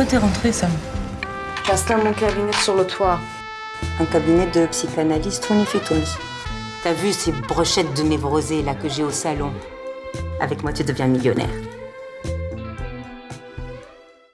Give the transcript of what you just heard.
Pourquoi t'es rentrée, Sam? J'installe mon cabinet sur le toit. Un cabinet de psychanalyste on y fait. T'as vu ces brochettes de névrosés là que j'ai au salon? Avec moi, tu deviens millionnaire.